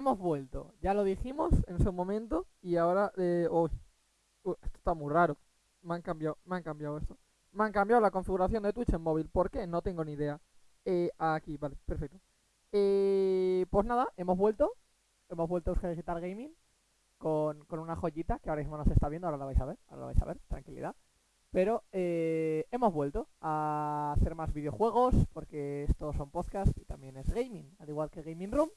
hemos vuelto. Ya lo dijimos en su momento y ahora... Eh, esto está muy raro. Me han cambiado, me han cambiado esto. Me han cambiado la configuración de Twitch en móvil. ¿Por qué? No tengo ni idea. Eh, aquí, vale, perfecto. Eh, pues nada, hemos vuelto. Hemos vuelto a Euskadi Digital Gaming con, con una joyita que ahora mismo no se está viendo. Ahora la vais a ver, ahora la vais a ver, tranquilidad. Pero eh, hemos vuelto a hacer más videojuegos porque estos son podcasts y también es gaming, al igual que Gaming Room.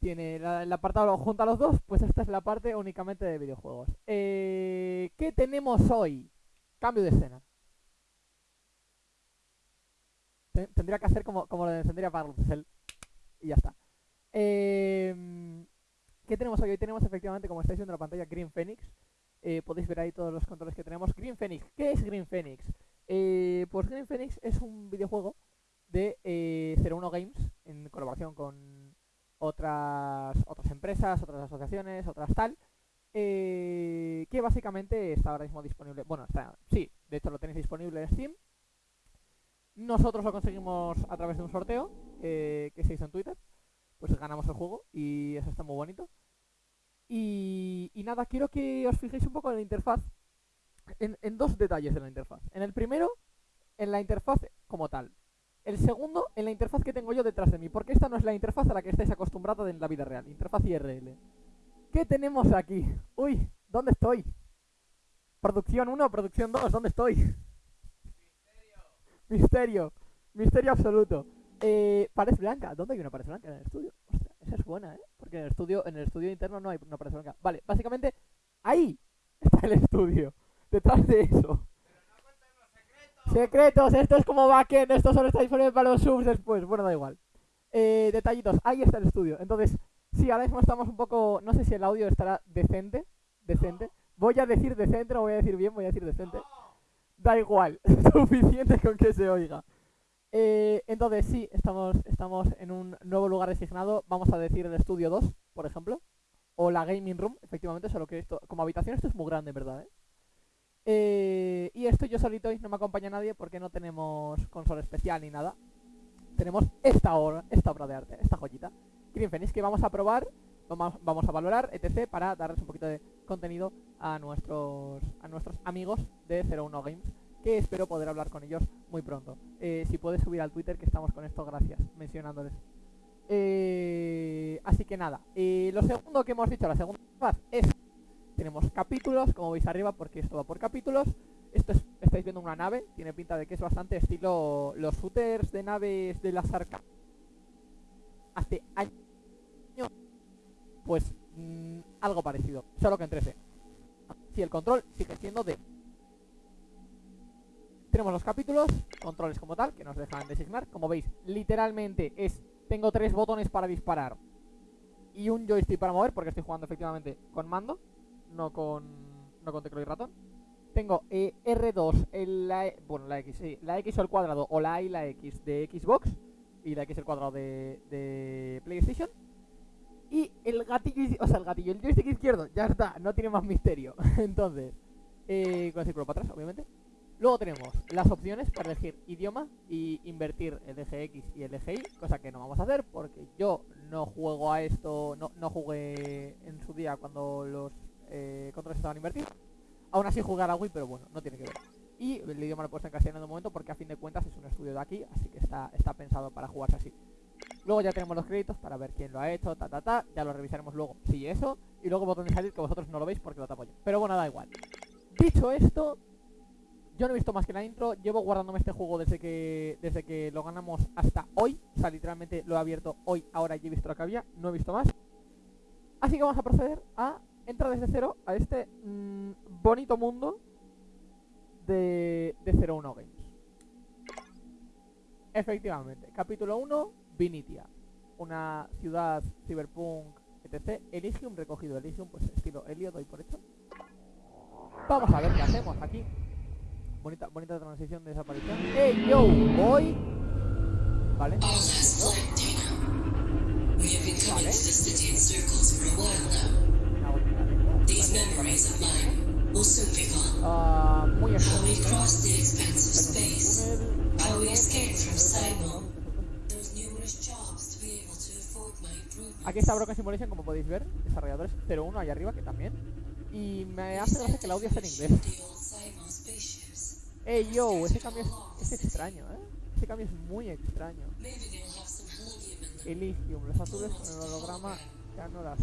Tiene la- el apartado junto a los dos, pues esta es la parte únicamente de videojuegos. Eh, ¿Qué tenemos hoy? Cambio de escena. Te- Tendría que hacer como, como lo de encender y apagar luces, el- y ya está. Em, ¿Qué tenemos hoy? Hoy tenemos efectivamente, como estáis viendo en la pantalla, Green Phoenix. Eh, podéis ver ahí todos los controles que tenemos. Green Phoenix, ¿qué es Green Phoenix? Eh, pues Green Phoenix es un videojuego de eh, 01 Games en colaboración con otras otras empresas, otras asociaciones, otras tal, eh, que básicamente está ahora mismo disponible. Bueno, está, sí, de hecho lo tenéis disponible en Steam. Nosotros lo conseguimos a través de un sorteo eh, que se hizo en Twitter. Pues ganamos el juego y eso está muy bonito. Y, nada, quiero que os fijéis un poco en la interfaz, en, en dos detalles de la interfaz. En el primero, en la interfaz como tal. El segundo, en la interfaz que tengo yo detrás de mí, porque esta no es la interfaz a la que estáis acostumbrados en la vida real, interfaz IRL. ¿Qué tenemos aquí? Uy, ¿dónde estoy? Producción 1, producción 2, ¿dónde estoy? Misterio. Misterio absoluto. Eh, pared blanca. ¿Dónde hay una pared blanca? En el estudio. Ostras, esa es buena, ¿eh? Porque en el estudio, en el estudio interno no hay una pared blanca. Vale, básicamente, ahí está el estudio. Detrás de eso. Secretos, esto es como backend, esto solo está disponible para los subs después. Bueno, da igual. Eh, detallitos, ahí está el estudio. Entonces, sí, ahora mismo estamos un poco. No sé si el audio estará decente. Decente. Voy a decir decente, no voy a decir bien, voy a decir decente. Da igual, suficiente con que se oiga. Eh, entonces, sí, estamos, estamos en un nuevo lugar designado. Vamos a decir el estudio 2, por ejemplo. O la gaming room, efectivamente, solo que esto, como habitación, esto es muy grande, verdad, ¿eh? Eh, y esto yo solito y no me acompaña nadie porque no tenemos consola especial ni nada. Tenemos esta obra, esta obra de arte, esta joyita. Green Phoenix que vamos a probar, vamos, a valorar, etc. para darles un poquito de contenido a nuestros a nuestros amigos de 01 Games. Que espero poder hablar con ellos muy pronto. Eh, si puedes subir al Twitter que estamos con esto, gracias, mencionándoles. Eh, así que nada, eh, lo segundo que hemos dicho, la segunda fase es tenemos capítulos, como veis arriba, porque esto va por capítulos. Esto es, estáis viendo una nave, tiene pinta de que es bastante estilo los shooters de naves de las arcas. Hace años, pues mm, algo parecido, solo que en 13. Si el control sigue siendo de... Tenemos los capítulos, controles como tal, que nos dejan designar. Como veis, literalmente es... Tengo tres botones para disparar y un joystick para mover, porque estoy jugando efectivamente con mando no con no con teclado y ratón. Tengo eh, R2, el, la, E- bueno, la X, sí, la X al cuadrado o la A y la X de Xbox y la X al cuadrado de, de PlayStation. Y el gatillo, o sea, el gatillo, el joystick izquierdo, ya está, no tiene más misterio. Entonces, eh, con el círculo para atrás, obviamente. Luego tenemos las opciones para elegir idioma y invertir el eje X y el Y, cosa que no vamos a hacer porque yo no juego a esto, no, no jugué en su día cuando los eh, controles estaban invertidos. Aún así jugar a Wii, pero bueno, no tiene que ver. Y el idioma lo he puesto en castellano de momento porque a fin de cuentas es un estudio de aquí, así que está, pensado para jugarse así. Luego ya tenemos los créditos para ver quién lo ha hecho, ta ta ta, ya lo revisaremos luego, sí eso, y luego botón de salir que vosotros no lo veis porque lo tapo yo. Pero bueno, da igual. Dicho esto, yo no he visto más que la intro, llevo guardándome este juego desde que desde que lo ganamos hasta hoy, o sea, literalmente lo he abierto hoy, ahora y he visto lo que había, no he visto más. Así que vamos a proceder a entrar desde cero a este mm, bonito mundo de, de 01 Games. Efectivamente, capítulo 1, Vinitia, una ciudad cyberpunk, etc. Elysium recogido, Elysium, pues estilo Helio, doy por hecho. Vamos a ver qué hacemos aquí. Bonita, bonita transición de desaparición. ¡Hey, yo! Voy. Vale. Vale. These memories of mine will soon be gone. How we crossed the expanse of space. How we escaped from algo, Simon. Those numerous jobs to be able to afford my improvement. Aquí está Broken Simulation, como podéis ver, desarrolladores 01 ahí arriba, que también. Y me hace gracia que el audio esté en inglés. Ey, yo, ese cambio es, es extraño, ¿eh? Ese cambio es muy extraño. Elysium, los azules con el holograma ya no las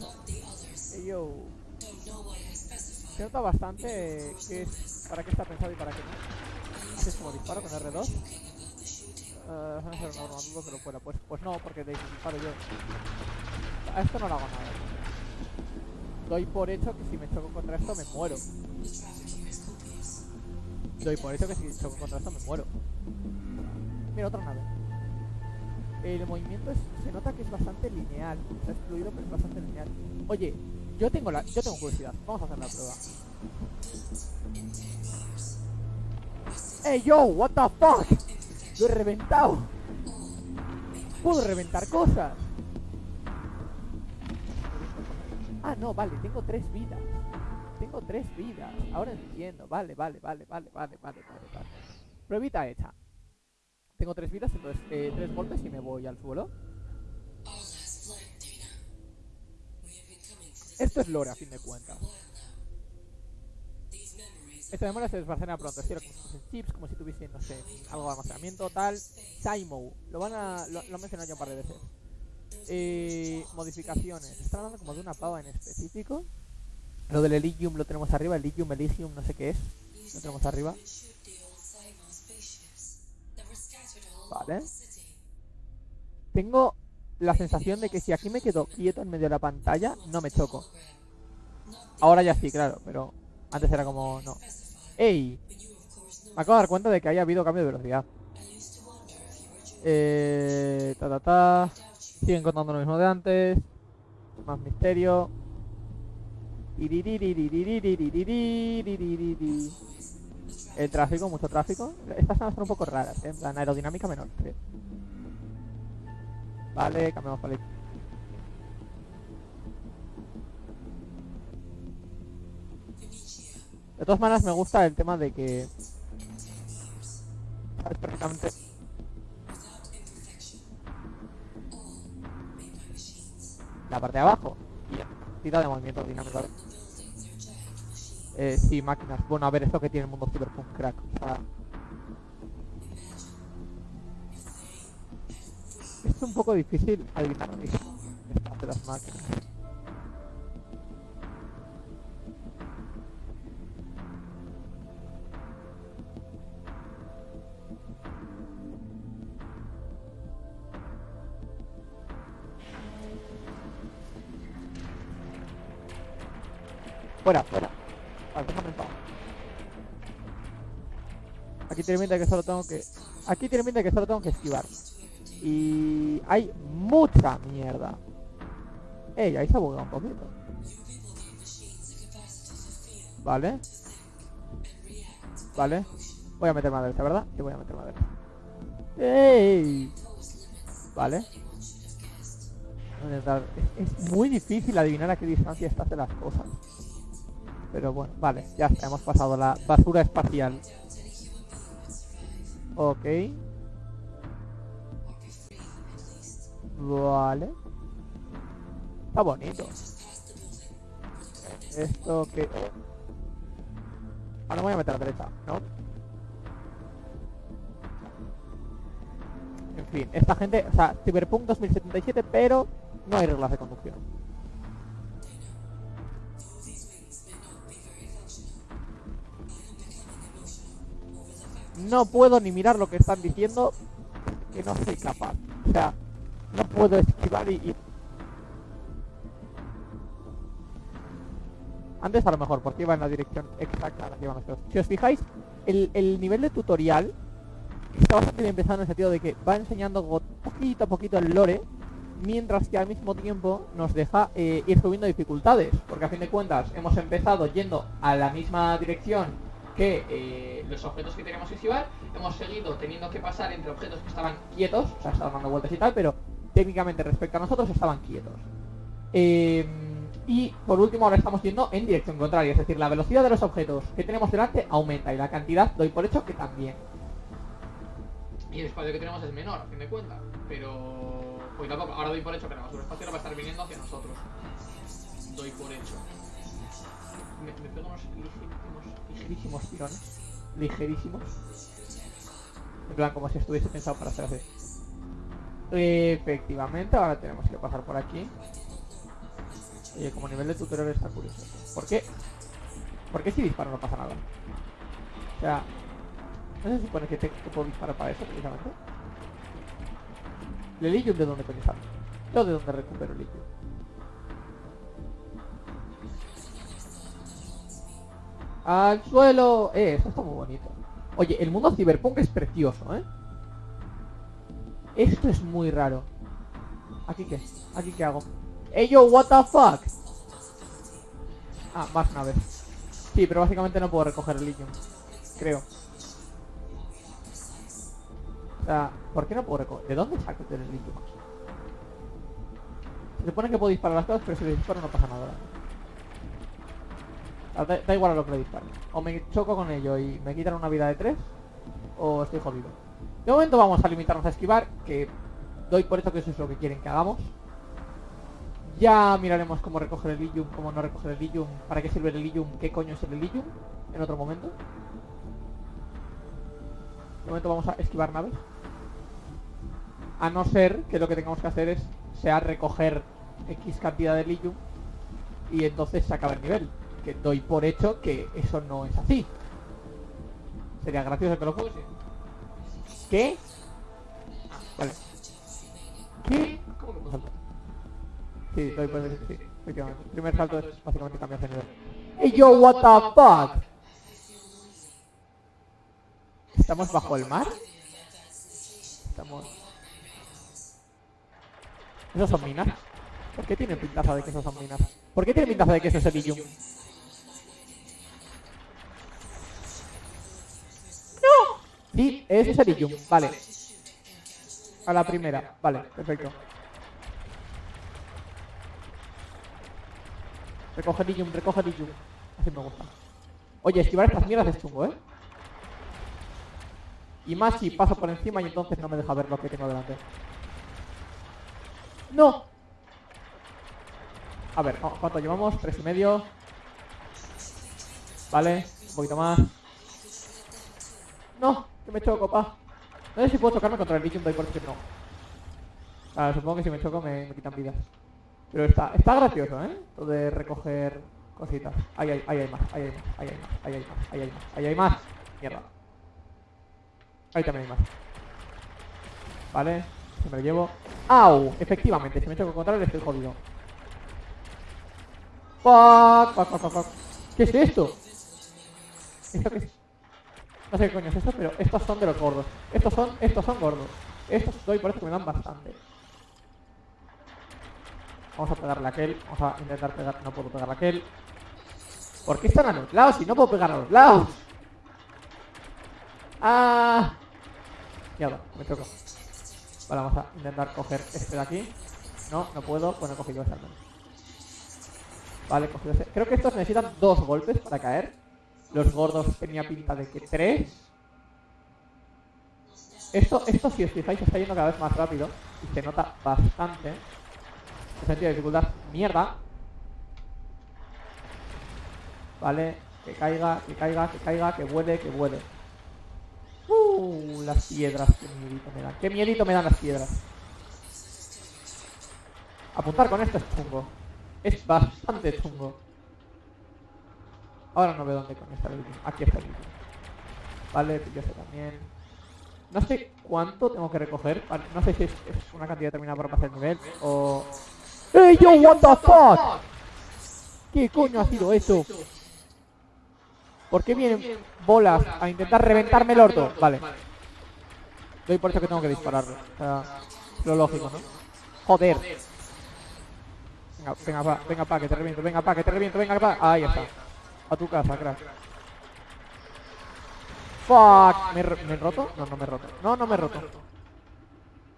specified. Se nota bastante qué es, para qué está pensado y para qué no. Haces como disparo con R2. Joking about the shooting. Uh, no no, fuera. Pues, pues no, porque de disparo yo. A esto no le hago nada. Doy por hecho que si me choco contra esto me muero. Doy por hecho que si choco contra esto me muero. Mira, otra nave. El movimiento es- se nota que es bastante lineal. O sea, es fluido, pero es bastante lineal. Oye, yo tengo la, yo tengo curiosidad. Vamos a hacer la prueba. ¡Ey, yo! ¿What the fuck? Lo he reventado. Puedo reventar cosas. Ah, no, vale, tengo tres vidas. Tengo tres vidas. Ahora entiendo. Vale, vale, vale, vale, vale, vale, vale, vale. Pruebita hecha. Tengo tres vidas, entonces eh, tres golpes y me voy al suelo. Esto es lore, a fin de cuentas. Esta memoria se desbarcena pronto, es decir, como si chips, como si tuviesen, no sé, algo de almacenamiento, tal. Simo, lo van a. lo, lo mencionado ya un par de veces. Eh, modificaciones. Están hablando como de una pava en específico. Lo del Elysium lo tenemos arriba, Elysium, Elysium, no sé qué es. Lo tenemos arriba. Vale. Tengo la sensación de que si aquí me quedo quieto en medio de la pantalla, no me choco. Ahora ya sí, claro, pero antes era como no. ¡Ey! Me acabo de dar cuenta de que haya habido cambio de velocidad. Eh, ta ta ta. Siguen contando lo mismo de antes. Más misterio. El tráfico, mucho tráfico. Estas zonas son un poco raras, ¿eh? en aerodinámica menor. Vale, cambiamos para la De todas maneras me gusta el tema de que... Sabes. La parte de abajo. Y la de movimiento dinámico. Eh, sí, máquinas. Bueno, a ver, esto que tiene el mundo cyberpunk crack. Sea, es un poco difícil adivinar de las máquinas. Fuera, fuera. Vale, déjame en paz. Aquí de que solo tengo que... Aquí tiene de que solo tengo que esquivar. Y... Hay mucha mierda. Ey, ahí se ha bugueado un poquito. Vale. Vale. Voy a meter madera, ¿verdad? Sí, voy a meter madera. ¡Ey! Vale. A Es, es muy difícil adivinar a qué distancia estás de las cosas. Pero bueno, vale, ya está, hemos pasado la basura espacial. Ok. Vale. Está bonito. Esto que... Ahora me voy a meter a la derecha, ¿no? En fin, esta gente... O sea, Cyberpunk 2077, pero no hay reglas de conducción. No puedo ni mirar lo que están diciendo, que no soy capaz. O sea, no puedo esquivar y... y- Antes a lo mejor, porque iba en la dirección exacta a la que iban los tíos. Si os fijáis, el, el nivel de tutorial está bastante bien en el sentido de que va enseñando poquito a poquito el lore, mientras que al mismo tiempo nos deja eh, ir subiendo dificultades, porque a fin de cuentas hemos empezado yendo a la misma dirección que eh, los objetos que teníamos que esquivar, hemos seguido teniendo que pasar entre objetos que estaban quietos, o sea, estaban dando vueltas y tal, pero técnicamente respecto a nosotros estaban quietos. Eh, y por último ahora estamos yendo en dirección contraria, es decir, la velocidad de los objetos que tenemos delante aumenta y la cantidad doy por hecho que también. Y el espacio que tenemos es menor, a fin de cuentas, pero Cuidado, ahora doy por hecho que la basura espacial va a estar viniendo hacia nosotros. Doy por hecho. Me, me pego unos ligerísimos, tirones. Ligerísimos. En plan, como si estuviese pensado para hacer así. Efectivamente, ahora tenemos que pasar por aquí. Oye, como nivel de tutorial está curioso. ¿Por qué? ¿Por qué si disparo no pasa nada? O sea, ¿no se supone que, te, que puedo disparar para eso precisamente? ¿El Elysium de dónde coño? Yo de dónde recupero el ¡Al suelo! Eh, eso está muy bonito. Oye, el mundo cyberpunk es precioso, ¿eh? Esto es muy raro. ¿Aquí qué? ¿Aquí qué hago? ¡Ey, yo, what the fuck! Ah, más naves. Sí, pero básicamente no puedo recoger el lithium. Creo. O sea, ¿por qué no puedo recoger? ¿De dónde saco el lithium? Se supone que puedo disparar las cosas, pero si le disparo no pasa nada. Ah, Da, igual a lo que le dispare. O me choco con ello y me quitan una vida de 3, o estoy jodido. De momento vamos a limitarnos a esquivar, que doy por hecho que eso es lo que quieren que hagamos. Ya miraremos cómo recoger el Elysium, cómo no recoger el Elysium, para qué sirve el Elysium, qué coño es el Elysium, en otro momento. De momento vamos a esquivar naves. A no ser que lo que tengamos que hacer es sea recoger X cantidad de Elysium y entonces se acaba el nivel. Que doy por hecho que eso no es así. Sería gracioso que lo fuese. ¿Qué? Vale. ¿Qué? ¿Cómo saltar? Sí, doy por hecho, efectivamente. El primer salto es básicamente cambiar de nivel. ¡Hey yo, what the fuck! ¿Estamos bajo el mar? Estamos... ¿Esos son minas? ¿Por qué tienen pintaza de que esos son minas? ¿Por qué tienen pintaza de que eso es Elysium? Eso es Elysium, vale. A la primera, vale, perfecto. Recoge Elysium, recoge Elysium. Así me gusta. Oye, esquivar estas mierdas es chungo, ¿eh? Y más si paso por encima y entonces no me deja ver lo que tengo delante. ¡No! A ver, ¿cu- ¿cuánto llevamos? Tres y medio. Vale, un poquito más. No, que me choco, pa. No sé si puedo chocarme contra el Elysium, doy por que no. Ah, supongo que si me choco me, me quitan vidas. Pero está, está gracioso, ¿eh? Lo de recoger cositas. Ahí hay, ahí hay más, ahí hay más, ahí hay más, ahí hay más, ahí hay más, ahí hay más. Mierda. Ahí también hay más. Vale, se me lo llevo. ¡Au! Efectivamente, si me choco contra él estoy jodido. Fuck, fuck, fuck, fuck. ¿Qué es esto? ¿Esto qué es? No sé qué coño es esto, pero estos son de los gordos. Estos son, estos son gordos. Estos doy por eso que me dan bastante. Vamos a pegarle a aquel. Vamos a intentar pegar. No puedo pegarle a aquel. ¿Por qué están a los lados si no puedo pegar a los lados? Ah. Mierda, me choco. Vale, vamos a intentar coger este de aquí. No, no puedo. Bueno, he cogido ese al menos. Vale, cogido ese. Creo que estos necesitan dos golpes para caer. Los gordos tenía pinta de que tres. Esto, esto si os fijáis, está yendo cada vez más rápido. Y se nota bastante. El sentido de dificultad, mierda. Vale, que caiga, que caiga, que caiga, que vuele, que vuele. Uh, las piedras, qué miedito me dan. Qué miedito me dan las piedras. Apuntar con esto es chungo. Es bastante chungo. Ahora no veo dónde está el último. Aquí está el último. Vale, sé también. No sé cuánto tengo que recoger. vale, No sé si es, una cantidad determinada para pasar el nivel o... ¡Ey, yo, what the fuck! ¿Qué coño ha sido eso? ¿Por qué vienen bolas a intentar reventarme el orto? Vale. Doy por eso que tengo que dispararlo. O sea, lo lógico, ¿no? Joder. Venga, venga, pa, venga, pa, que te reviento, venga, pa, que te reviento, venga, pa. Ahí está. A tu casa, crack. Fuck. ¿Me, ¿Me he roto? No, no me he roto. No, no me he roto.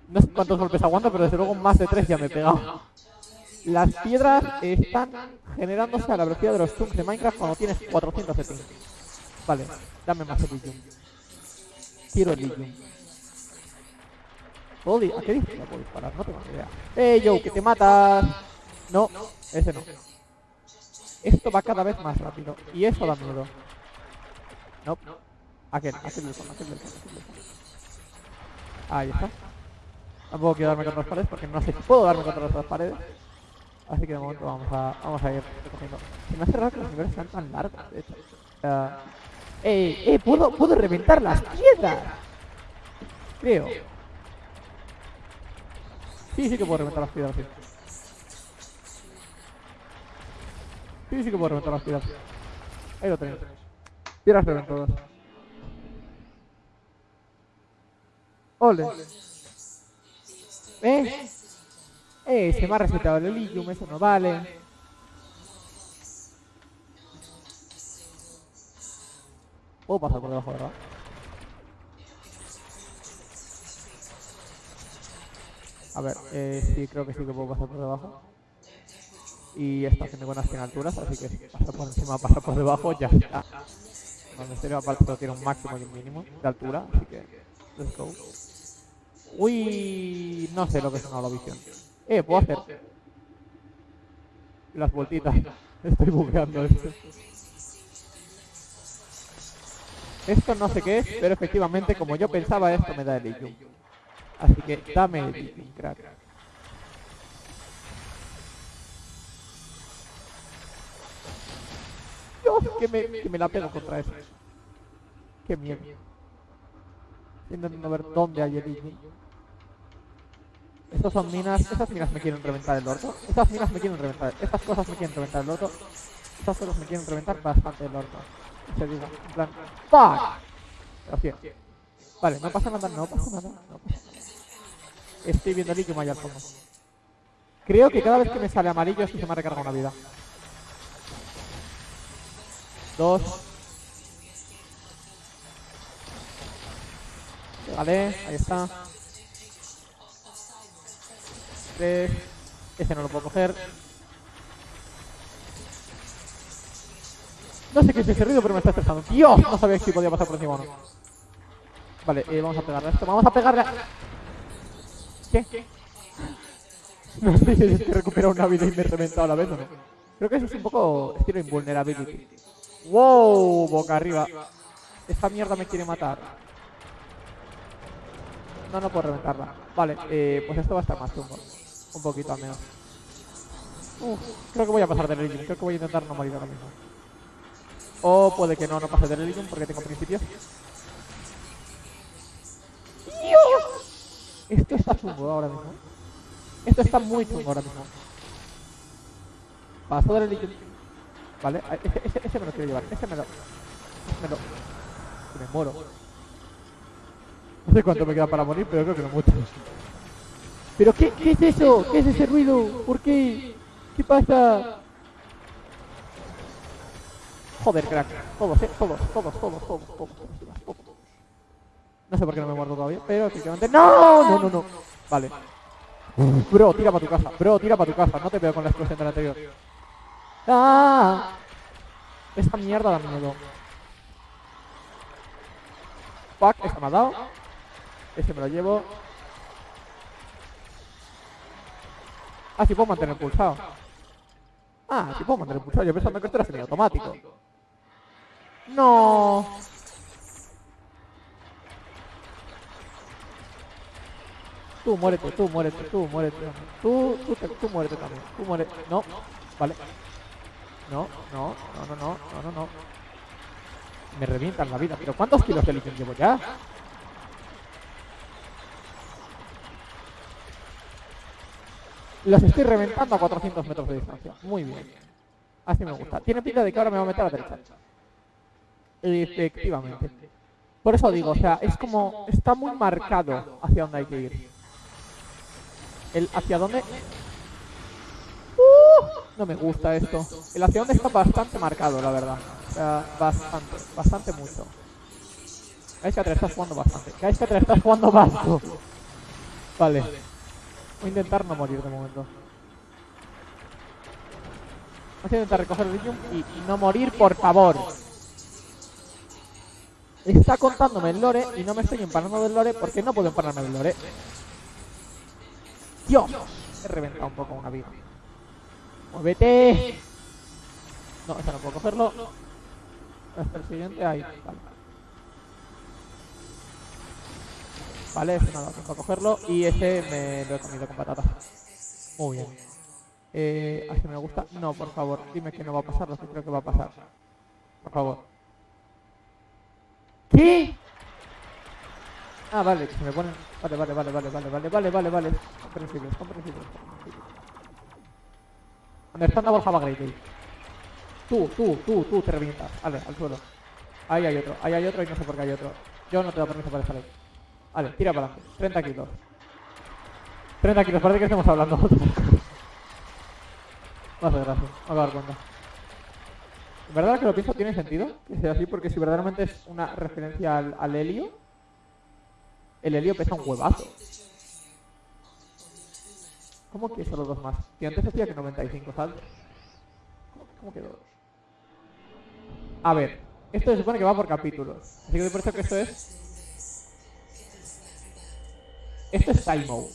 No sé cuántos golpes aguanto, pero desde luego más de tres ya me he pegado. Las piedras están generándose a la velocidad de los chunks de Minecraft cuando tienes 400 de ping. Vale, dame más Elysium. Quiero Elysium. ¿Puedo di- ¿A qué distancia puedo disparar? No tengo ni idea. ¡Eh, yo, que te matas! No, ese no. Esto va cada vez más rápido. Y eso da miedo. No. Aquel, aquel del fondo, aquel del fondo. Ahí está. Tampoco quiero darme contra las paredes porque no sé si puedo darme contra las paredes. Así que de momento vamos a, vamos a ir recogiendo. Se me hace raro que los niveles sean tan largos, de hecho. ¡Eh, eh! ¡Puedo, puedo reventar las piedras! Creo. Sí, sí que puedo reventar las piedras, sí. Sí, sí que puedo reventar las piedras. Ahí lo tenéis. Piedras reventadas. Ole. ¿Eh? Eh, se me ha resetado el Elysium, eso no vale. Puedo pasar por debajo, ¿verdad? A ver, eh, sí, creo que sí que puedo pasar por debajo. Y está haciendo buenas 100 alturas, así que pasa por encima, pasa por debajo, ya está. No, en aparte tiene un máximo y un mínimo de altura, así que... Let's go. Uy, no sé lo que es una visión. Eh, puedo hacer las vueltitas. Estoy bugueando esto. Esto no sé qué es, pero efectivamente, como yo pensaba, esto me da el Elysium. Así que dame el crack. Que me, que me la pego contra eso. Qué miedo. Intentando ver dónde hay el Elysium. Estas son minas, estas minas me quieren reventar el orto. Estas minas me quieren reventar, estas cosas me quieren reventar el orto. Estas cosas me quieren reventar bastante el orto. Se digo, en plan, ¡fuck! Así es. Vale, no pasa nada, no pasa nada. Estoy viendo el líquido allá al fondo. Creo que cada vez que me sale amarillo es que se me ha recargado una vida. Dos. Vale, ahí está. Tres. Ese no lo puedo coger. No sé qué es ese pero me está estresando. ¡Dios! No sabía si podía pasar por encima o no. Vale, eh, vamos a pegarle a esto. Vamos a pegarle a... ¿Qué? No sé si es que una vida y a la vez o no. Creo que eso es un poco estilo invulnerability. ¡Wow! Boca arriba. Esta mierda me quiere matar. No, no puedo reventarla. Vale, eh, pues esto va a estar más chungo. Un poquito al menos. Uf, creo que voy a pasar del Elysium. Creo que voy a intentar no morir ahora mismo. O puede que no, no pase del Elysium porque tengo principios. ¡Dios! Esto está chungo ahora mismo. Esto está muy chungo ahora mismo. Paso del Elysium. Vale, a- ese, ese, ese me lo quiero llevar. Ese me lo... me lo... me muero. No sé cuánto me queda para morir, pero creo que no mucho. ¿Pero qué, qué es eso? ¿Qué es ese ruido? ¿Por qué? ¿Qué pasa? Joder, crack. Todos, eh. Todos, todos, todos, todos, todos, todos, todos. No sé por qué no me muerto todavía, pero efectivamente... ¡No! No, no, no. Vale. Bro, tira para tu casa. Bro, tira para tu casa. No te veo con la explosión del anterior. ¡Ah! Esta mierda da miedo. Fuck, esta me ha dado. Ese me lo llevo. Ah, sí puedo mantener pulsado. Ah, sí puedo mantener pulsado. Yo pensaba que esto era semiautomático. No. Tú muérete, tú muérete, tú muérete. Tú, tú, te- tú muérete también. Tú muérete. No. Vale. No, no, no, no, no, no, no. Me revientan la vida. ¿Pero cuántos kilos de litio llevo ya? Los estoy reventando a 400 metros de distancia. Muy bien. Así me gusta. Tiene pinta de que ahora me va a meter a la derecha. Efectivamente. Por eso digo, o sea, es como... Está muy marcado hacia dónde hay que ir. El hacia dónde... No me gusta esto. El hacia dónde está bastante marcado, la verdad. O sea, bastante, bastante mucho. Gaiska 3 estás jugando bastante. Gaiska 3 estás jugando basto. Vale. Voy a intentar no morir de momento. Voy a intentar recoger lithium y, no morir, por favor. Está contándome el lore y no me estoy empanando del lore porque no puedo empanarme del lore. Dios, he reventado un poco una viga. ¡Muévete! No, esta no puedo cogerlo. Hasta el siguiente, ahí, vale. Vale, este no lo tengo que cogerlo. Y este me lo he comido con patatas. Muy bien. Eh, ¿A este me gusta? No, por favor, dime que no va a pasar lo que creo que va a pasar. Por favor. ¿Qué? Ah, vale, se me ponen... Vale, vale, vale, vale, vale, vale, vale, vale, vale. Comprensibles, comprensibles, comprensibles. Understandable have a great. Tú, tú, tú, tú, te revientas. Vale, al suelo. Ahí hay otro, ahí hay otro y no sé por qué hay otro. Yo no te doy permiso para estar ahí. Vale, tira para adelante. 30 kilos. 30 kilos, parece que estamos hablando. No hace gracia, me voy a dar cuenta. En verdad que lo pienso tiene sentido que sea así, porque si verdaderamente es una referencia al helio, el helio pesa un huevazo. ¿Cómo que solo dos más? Que antes decía que 95 saltos. ¿Cómo, que dos? A ver, esto se supone que va por capítulos. Así que por eso que esto es... Esto es Taimo.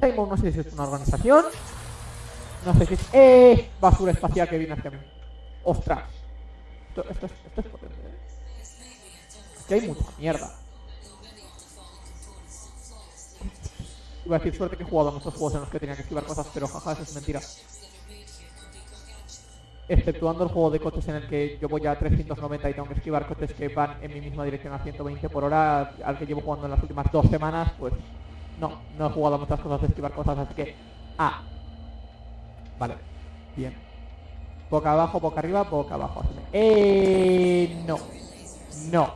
Taimo no sé si es una organización. No sé si es... ¡Eh! Basura espacial que viene hacia mí. ¡Ostras! Esto, esto, es, esto es potente. ¿eh? Que hay mucha mierda. Iba a decir suerte que he jugado a muchos juegos en los que tenía que esquivar cosas, pero jaja, eso es mentira. Exceptuando el juego de coches en el que yo voy a 390 y tengo que esquivar coches que van en mi misma dirección a 120 por hora, al que llevo jugando en las últimas dos semanas, pues no, no he jugado muchas cosas de esquivar cosas, así que... Ah. Vale, bien. Boca abajo, boca arriba, boca abajo. Eh, no. No.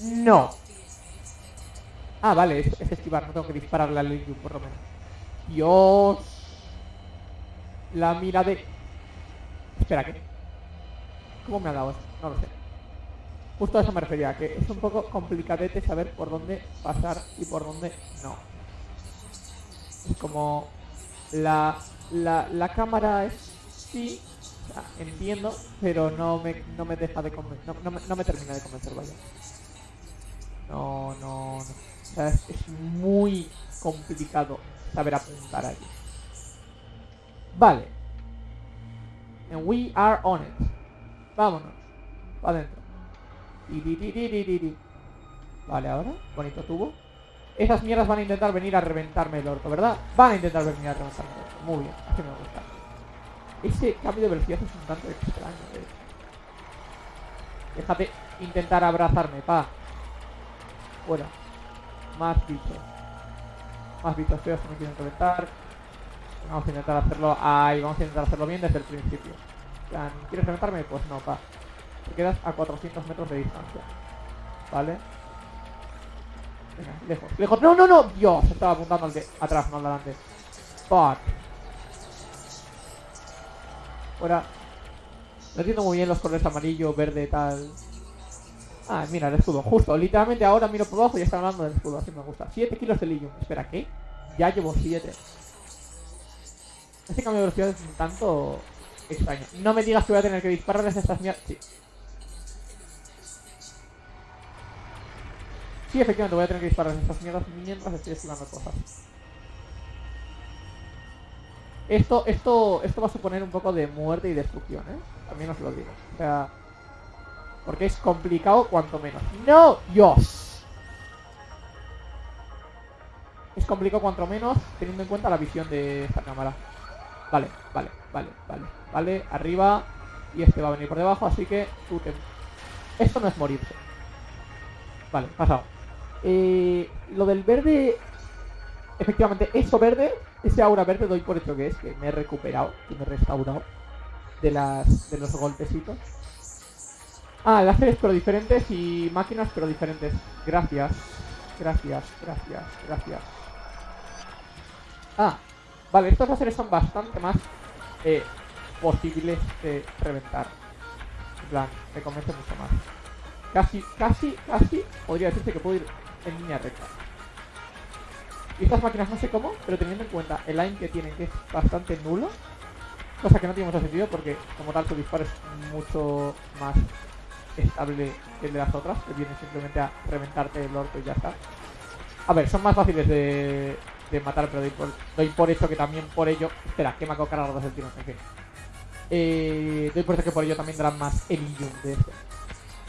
No. Ah, vale, es, es esquivar, no tengo que dispararle al Lilium, por lo menos. Dios. La mira de... Espera, ¿qué? ¿Cómo me ha dado eso? No lo sé. Justo a eso me refería, que es un poco complicadete saber por dónde pasar y por dónde no. Es como... La, la, la cámara es... Sí, o sea, entiendo, pero no me, no me deja de convencer, no, no me termina de convencer, vaya. No, no, no. Sea, es, muy complicado saber apuntar allí. Vale. And we are on it. Vámonos. Para adentro. Vale, ahora. Bonito tubo. Esas mierdas van a intentar venir a reventarme el orto, ¿verdad? Van a intentar venir a reventarme el orto. Muy bien, así me gusta. Ese cambio de velocidad es un tanto extraño, eh. Déjate intentar abrazarme, pa. Fuera. Más bichos. Más bichos feos que me quieren reventar. Vamos a intentar hacerlo. Ahí, vamos a intentar hacerlo bien desde el principio. ¿Quieres reventarme? Pues no, pa. Te quedas a 400 metros de distancia. ¿Vale? Venga, lejos, lejos. ¡No, no, no! Dios, estaba apuntando al de atrás, no al delante. Fuck. Fuera. No entiendo muy bien los colores amarillo, verde, tal. Ah, mira, el escudo. Justo, literalmente ahora miro por abajo y está hablando del escudo, así me gusta. 7 kilos de lilium. Espera, ¿qué? Ya llevo 7. Este cambio de velocidad es un tanto extraño. No me digas que voy a tener que dispararles a estas mierdas. Sí. Sí, efectivamente voy a tener que dispararles a estas mierdas mientras estoy esquivando cosas. Esto, esto, esto va a suponer un poco de muerte y destrucción, ¿eh? También os lo digo. O sea... Porque es complicado cuanto menos. ¡No! ¡Dios! Es complicado cuanto menos teniendo en cuenta la visión de esta cámara. Vale, vale, vale, vale. Vale, arriba. Y este va a venir por debajo, así que. Esto no es morirse. Vale, pasado. Eh, lo del verde... Efectivamente, eso verde, ese aura verde doy por hecho que es, que me he recuperado, que me he restaurado de los golpecitos. Ah, láseres pero diferentes y máquinas pero diferentes. Gracias. Gracias, gracias, gracias. Ah, vale, estos láseres son bastante más eh, posibles de reventar. En plan, me convence mucho más. Casi, casi, casi podría decirse que puedo ir en línea recta. Y estas máquinas no sé cómo, pero teniendo en cuenta el aim que tienen, que es bastante nulo, cosa que no tiene mucho sentido porque como tal su disparo es mucho más estable que el de las otras, que viene simplemente a reventarte el orto y ya está. A ver, son más fáciles de, de matar, pero doy por, doy por hecho que también por ello... Espera, que me hago cargar dos el tiro, en fin. Eh, doy por hecho que por ello también darán más Elium de esto.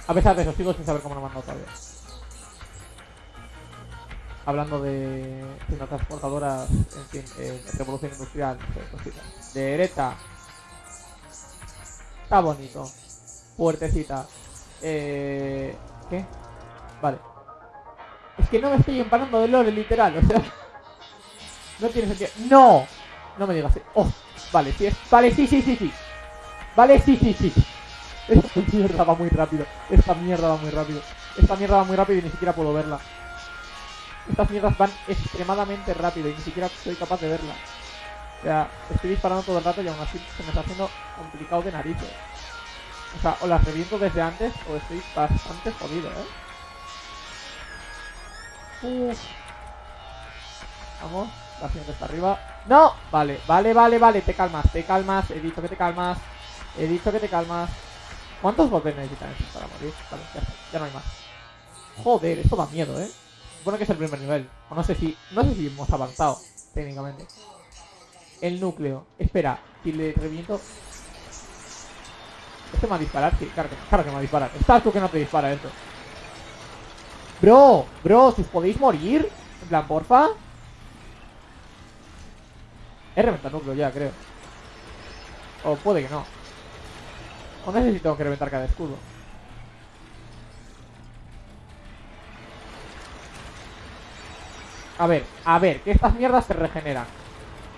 A pesar de eso, sigo sin saber cómo lo mando todavía. Hablando de transportadoras, en fin, eh, revolución industrial, cositas. Derecha. Está bonito. Fuertecita. Eh, ¿Qué? Vale. Es que no me estoy empanando de lore, literal, o sea... No tiene sentido. ¡No! No me digas. Oh, vale, sí es. Vale, sí, sí, sí, sí. Vale, sí, sí, sí. Esta mierda va muy rápido. Esta mierda va muy rápido. Esta mierda va muy rápido y ni siquiera puedo verla. Estas mierdas van extremadamente rápido y ni siquiera soy capaz de verla. O sea, estoy disparando todo el rato y aún así se me está haciendo complicado de narices. O sea, o las reviento desde antes o estoy bastante jodido, ¿eh? Uf. Vamos, la siguiente está arriba. ¡No! Vale, vale, vale, vale, te calmas, te calmas. He dicho que te calmas. He dicho que te calmas. ¿Cuántos golpes necesitan estos para morir? Vale, ya está, ya no hay más. Joder, esto da miedo, ¿eh? Bueno que es el primer nivel. O no sé si. No sé si hemos avanzado, técnicamente. El núcleo. Espera, si le reviento. ¿Este me va a disparar? Sí, claro que, claro que me va a disparar. Estás tú que no te dispara esto. Bro, bro, ¿si os podéis morir? En plan, porfa. He reventado núcleo ya, creo. O puede que no. O necesito que reventar cada escudo. A ver, a ver, que estas mierdas se regeneran.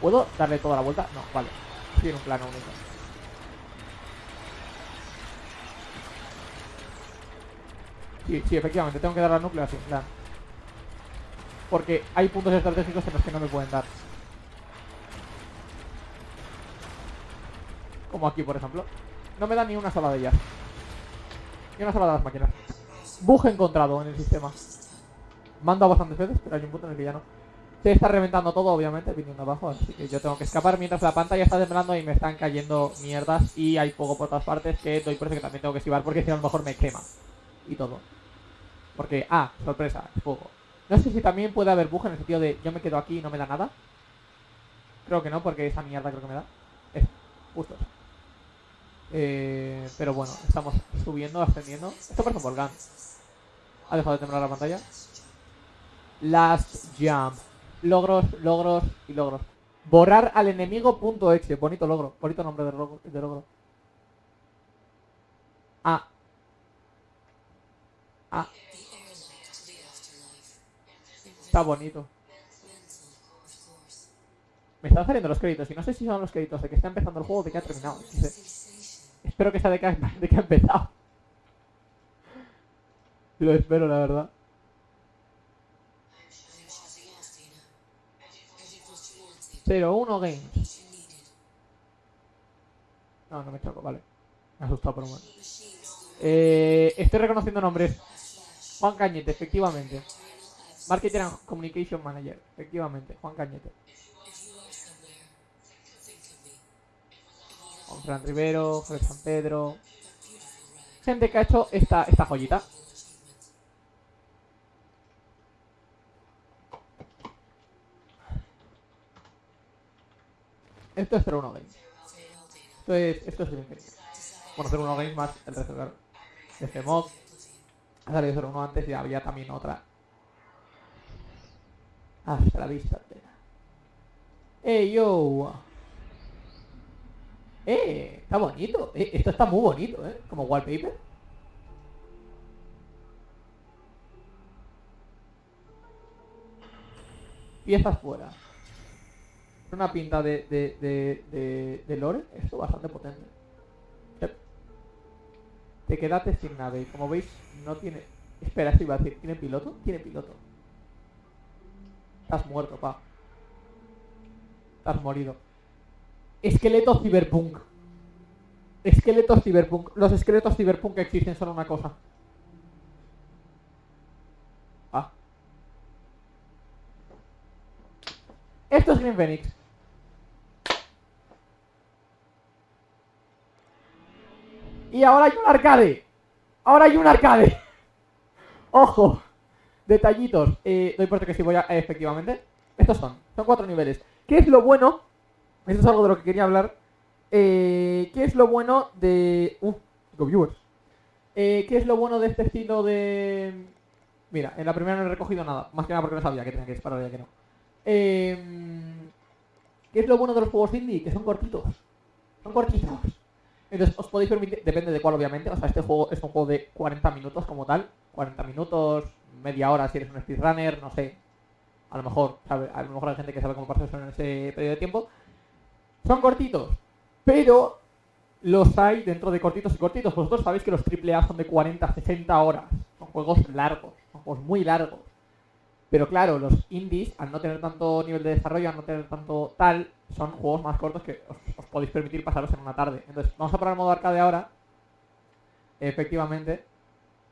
¿Puedo darle toda la vuelta? No, vale. En un plano único. Sí, sí, efectivamente, tengo que dar núcleo así, en plan. Porque hay puntos estratégicos en los que no me pueden dar. Como aquí, por ejemplo. No me da ni una sola de ellas. Ni una sola de las máquinas. Bug encontrado en el sistema. Mando bastantes veces, pero hay un punto en el que ya no. Se está reventando todo, obviamente, viniendo abajo, así que yo tengo que escapar mientras la pantalla está temblando y me están cayendo mierdas y hay fuego por todas partes que doy por eso que también tengo que esquivar porque si a lo mejor me quema. Y todo. Porque, ah, sorpresa, es fuego. No sé si también puede haber bug en el sentido de yo me quedo aquí y no me da nada. Creo que no, porque esa mierda creo que me da. Es justo eso. Eh, pero bueno, estamos subiendo, ascendiendo. Esto parece un volcán. Ha dejado de temblar la pantalla. Last jump. Logros, logros y logros. Borrar al enemigo punto exe. Bonito logro. Bonito nombre de logro. De logro. Ah. Ah. Está bonito. Me están saliendo los créditos y no sé si son los créditos de que está empezando el juego o de que ha terminado. Espero que sea de que ha, de que ha empezado. Lo espero, la verdad. You. 01 Games. No, no me choco, vale. Me ha asustado por un momento. Eh, estoy reconociendo nombres. Juan Cañete, efectivamente. Marketing and Communication Manager, efectivamente. Juan Cañete. Juan Fran Rivero, Jorge San Pedro. Gente que ha hecho esta, esta joyita. Esto es 01 Games. Esto es, esto es. Bueno, 01 Games más el resto, claro. Este mod. Ha salido 01 antes y había también otra. Hasta la vista, tela. ¡Eh, yo! ¡Eh! Está bonito. Eh, esto está muy bonito, ¿eh? Como wallpaper. Piezas fuera. Una pinta de, de, de, de, de lore. Esto bastante potente. Te quedaste sin nave. Como veis, no tiene... Espera, esto iba a decir. ¿Tiene piloto? Tiene piloto. Estás muerto, pa. Estás morido. Esqueleto cyberpunk. Esqueletos cyberpunk. Los esqueletos cyberpunk que existen son una cosa. Ah. Esto es Green Phoenix. Y ahora hay un arcade. Ahora hay un arcade. Ojo. Detallitos. Eh, doy por que sí voy a... eh, efectivamente. Estos son, son cuatro niveles. ¿Qué es lo bueno? Esto es algo de lo que quería hablar. Eh, ¿Qué es lo bueno de... Uh, viewers. Eh, ¿Qué es lo bueno de este estilo de... Mira, en la primera no he recogido nada. Más que nada porque no sabía que tenía que disparar ya que no. Eh, ¿Qué es lo bueno de los juegos indie? Que son cortitos. Son cortitos. Entonces, os podéis permitir, depende de cuál obviamente, o sea, este juego es un juego de 40 minutos como tal, 40 minutos, media hora si eres un speedrunner, no sé, a lo mejor, sabe, a lo mejor hay gente que sabe cómo pasar eso en ese periodo de tiempo. Son cortitos, pero los hay dentro de cortitos y cortitos. Vosotros sabéis que los AAA son de 40, 60 horas, son juegos largos, son juegos muy largos. Pero claro, los indies, al no tener tanto nivel de desarrollo, al no tener tanto tal, son juegos más cortos que os, podéis permitir pasaros en una tarde. Entonces, vamos a probar el modo arcade ahora. Efectivamente.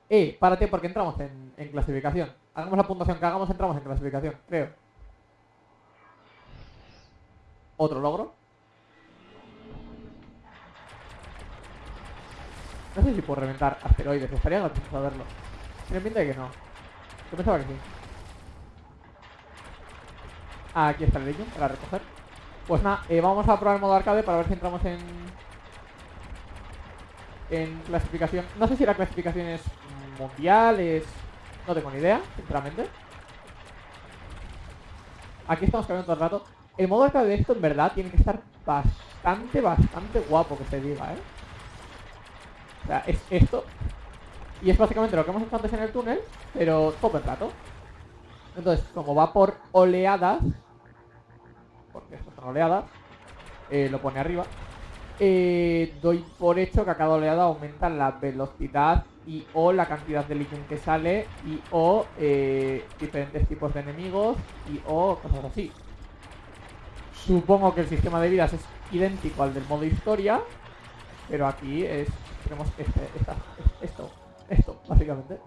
Eh, párate porque entramos en, clasificación. Hagamos la puntuación que hagamos, entramos en clasificación, creo. Otro logro. No sé si puedo reventar asteroides, estaría gracioso saberlo. Tiene pinta de que no. Yo pensaba que sí. Ah, aquí está el Legion para recoger. Pues nada, eh, vamos a probar el modo arcade para ver si entramos en... En clasificación. No sé si la clasificación es mundial, es... No tengo ni idea, sinceramente. Aquí estamos cambiando todo el rato. El modo arcade de esto, en verdad, tiene que estar bastante, bastante guapo, que se diga, ¿eh? O sea, es esto. Y es básicamente lo que hemos hecho antes en el túnel, pero todo el rato. Entonces, como va por oleadas, porque esto son oleadas, eh, lo pone arriba, eh, doy por hecho que a cada oleada aumenta la velocidad y o la cantidad de líquido que sale y o eh, diferentes tipos de enemigos y o cosas así. Supongo que el sistema de vidas es idéntico al del modo historia, pero aquí es tenemos este, esta- esto, esto, básicamente,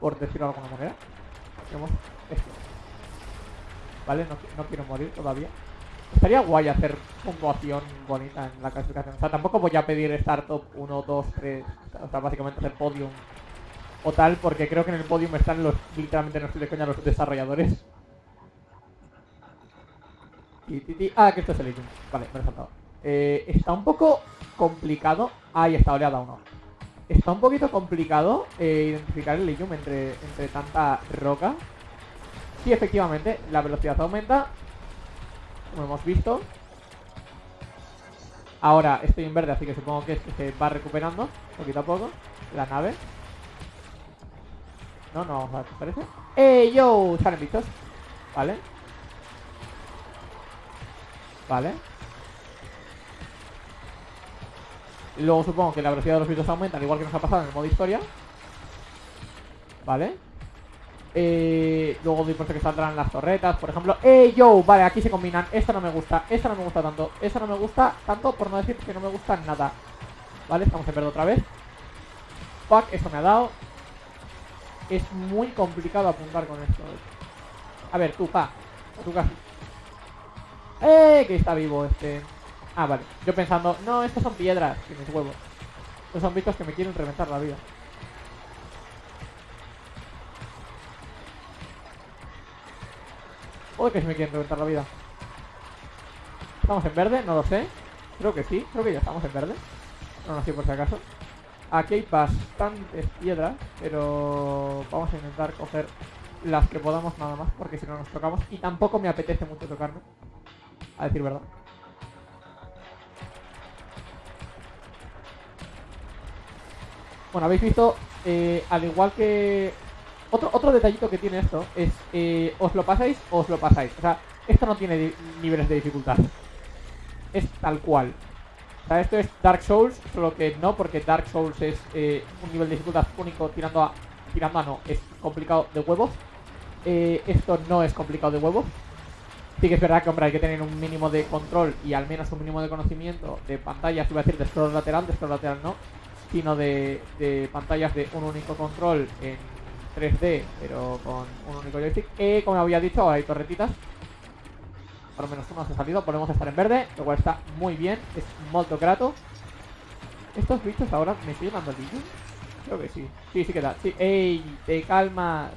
por decirlo de alguna manera. Tenemos esto. ¿Vale? No, no quiero morir todavía. Estaría guay hacer puntuación bonita en la clasificación. O sea, tampoco voy a pedir estar top 1, 2, 3. O sea, básicamente hacer podium o tal, porque creo que en el podium están los, literalmente no estoy de coña, los desarrolladores. Ah, que esto es el Legion. Vale, me lo he saltado. Eh, está un poco complicado. Ahí está, oleada 1. Está un poquito complicado eh, identificar el Legion entre, entre tanta roca. Sí, efectivamente, la velocidad aumenta. Como hemos visto. Ahora estoy en verde, así que supongo que se va recuperando poquito a poco. La nave. No, no vamos a qué parece. ¡Eh, yo! Salen bichos. Vale. Vale. Luego supongo que la velocidad de los bichos aumenta, al igual que nos ha pasado en el modo historia. Vale. Eh, luego doy por que saldrán las torretas, por ejemplo. ¡Eh, yo! Vale, aquí se combinan. Esto no me gusta, esto no me gusta tanto. Esto no me gusta tanto, por no decir que no me gusta nada. Vale, estamos en verde otra vez. Fuck, esto me ha dado. Es muy complicado apuntar con esto. A ver, tú, pa. Tú casi. ¡Eh! Que está vivo este. Ah, vale. Yo pensando, no, estos son piedras. Que mis huevos. Estos son bichos que me quieren reventar la vida. Joder, que se me quieren reventar la vida. ¿Estamos en verde? No lo sé. Creo que sí. Creo que ya estamos en verde. No, no sé por si acaso. Aquí hay bastantes piedras, pero vamos a intentar coger las que podamos nada más, porque si no nos tocamos. Y tampoco me apetece mucho tocarme, a decir verdad. Bueno, habéis visto, eh, al igual que... Otro, otro detallito que tiene esto es, eh, os lo pasáis o os lo pasáis. O sea, esto no tiene niveles de dificultad. Es tal cual. O sea, esto es Dark Souls, solo que no, porque Dark Souls es eh, un nivel de dificultad único tirando a... Tirando a no, es complicado de huevos. Eh, esto no es complicado de huevos. Sí que es verdad que, hombre, hay que tener un mínimo de control y al menos un mínimo de conocimiento de pantallas, iba a decir de scroll lateral, de scroll lateral no, sino de, de pantallas de un único control en 3D, pero con un único joystick. Eh, como había dicho, hay torretitas. Por lo menos uno se ha salido, podemos estar en verde, lo cual está muy bien, es molto grato. ¿Estos bichos ahora me estoy llamando el bicho? Creo que sí. Sí, sí que da. Sí. ¡Ey! ¡Te calmas!